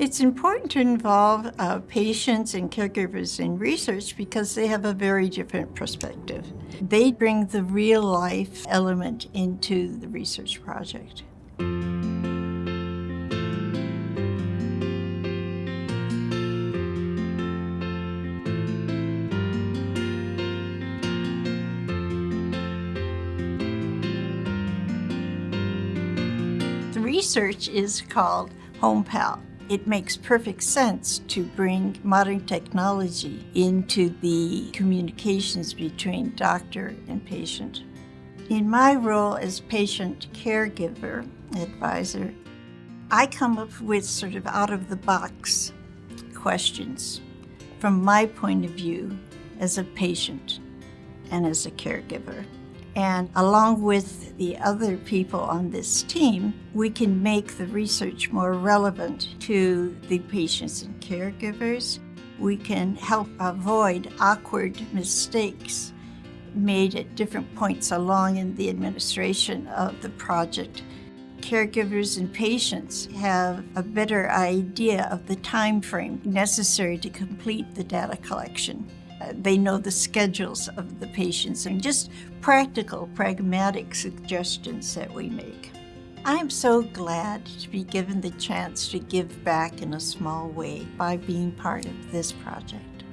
It's important to involve uh, patients and caregivers in research because they have a very different perspective. They bring the real life element into the research project. The research is called HomePal. It makes perfect sense to bring modern technology into the communications between doctor and patient. In my role as patient caregiver advisor, I come up with sort of out-of-the-box questions from my point of view as a patient and as a caregiver. And along with the other people on this team, we can make the research more relevant to the patients and caregivers. We can help avoid awkward mistakes made at different points along in the administration of the project. Caregivers and patients have a better idea of the time frame necessary to complete the data collection. They know the schedules of the patients and just practical, pragmatic suggestions that we make. I'm so glad to be given the chance to give back in a small way by being part of this project.